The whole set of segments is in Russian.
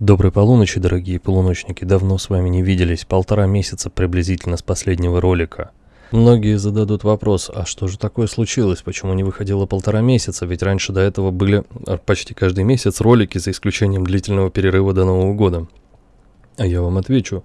Доброй полуночи, дорогие полуночники. Давно с вами не виделись, полтора месяца приблизительно с последнего ролика. Многие зададут вопрос, а что же такое случилось, почему не выходило полтора месяца, ведь раньше до этого были а, почти каждый месяц ролики, за исключением длительного перерыва до Нового года. А я вам отвечу,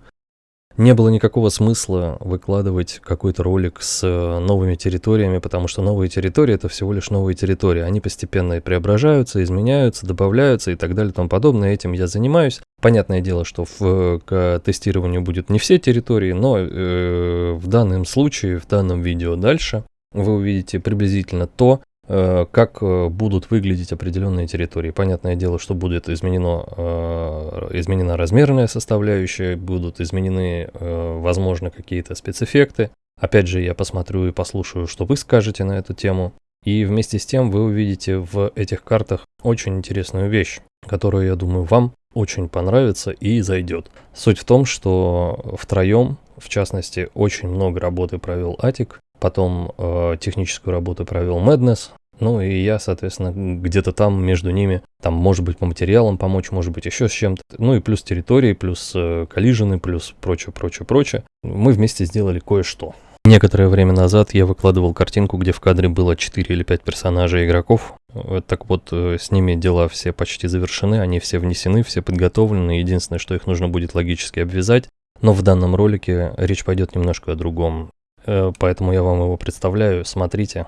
не было никакого смысла выкладывать какой-то ролик с э, новыми территориями, потому что новые территории это всего лишь новые территории. Они постепенно преображаются, изменяются, добавляются и так далее и тому подобное. Этим я занимаюсь. Понятное дело, что в, к тестированию будет не все территории, но э, в данном случае, в данном видео дальше вы увидите приблизительно то, Э, как э, будут выглядеть определенные территории. Понятное дело, что будет изменено, э, изменена размерная составляющая, будут изменены, возможно, какие-то спецэффекты. Опять же, я посмотрю и послушаю, что вы скажете на эту тему. И вместе с тем вы увидите в этих картах очень интересную вещь, которую, я думаю, вам очень понравится и зайдет. Суть в том, что втроем, в частности, очень много работы провел Атик, потом э, техническую работу провел Madness, ну и я, соответственно, где-то там между ними, там, может быть, по материалам помочь, может быть, еще с чем-то. Ну и плюс территории, плюс э, коллижены, плюс прочее, прочее, прочее. Мы вместе сделали кое-что. Некоторое время назад я выкладывал картинку, где в кадре было 4 или 5 персонажей игроков. Э, так вот, э, с ними дела все почти завершены, они все внесены, все подготовлены. Единственное, что их нужно будет логически обвязать. Но в данном ролике речь пойдет немножко о другом. Э, поэтому я вам его представляю, смотрите,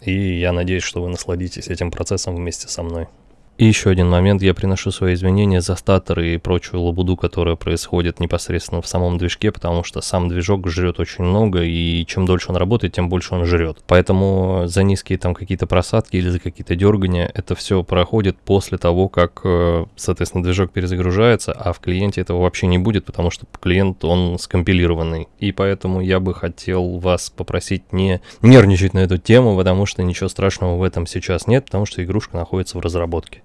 и я надеюсь, что вы насладитесь этим процессом вместе со мной. И еще один момент, я приношу свои извинения за статоры и прочую лабуду, которая происходит непосредственно в самом движке, потому что сам движок жрет очень много, и чем дольше он работает, тем больше он жрет. Поэтому за низкие там какие-то просадки или за какие-то дергания это все проходит после того, как, э, соответственно, движок перезагружается, а в клиенте этого вообще не будет, потому что клиент, он скомпилированный. И поэтому я бы хотел вас попросить не нервничать на эту тему, потому что ничего страшного в этом сейчас нет, потому что игрушка находится в разработке.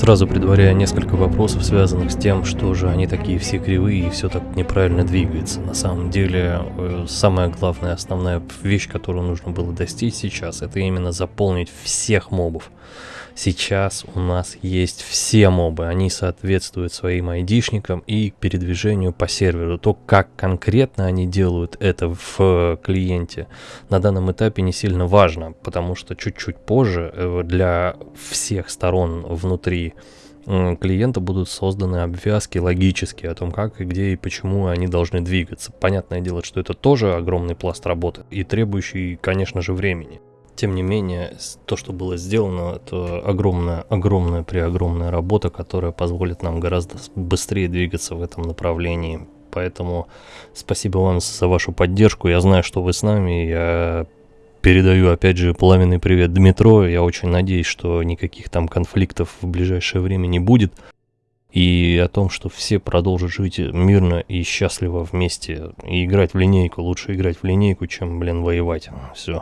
Сразу предваряя несколько вопросов, связанных с тем, что же они такие все кривые и все так неправильно двигается. На самом деле, э, самая главная, основная вещь, которую нужно было достичь сейчас, это именно заполнить всех мобов. Сейчас у нас есть все мобы, они соответствуют своим айдишникам и передвижению по серверу. То, как конкретно они делают это в клиенте, на данном этапе не сильно важно, потому что чуть-чуть позже э, для всех сторон внутри клиента будут созданы обвязки логические о том, как и где и почему они должны двигаться. Понятное дело, что это тоже огромный пласт работы и требующий, конечно же, времени. Тем не менее, то, что было сделано, это огромная, огромная, преогромная работа, которая позволит нам гораздо быстрее двигаться в этом направлении. Поэтому спасибо вам за вашу поддержку. Я знаю, что вы с нами. Я передаю, опять же, пламенный привет Дмитро. Я очень надеюсь, что никаких там конфликтов в ближайшее время не будет. И о том, что все продолжат жить мирно и счастливо вместе. И играть в линейку. Лучше играть в линейку, чем, блин, воевать. Все.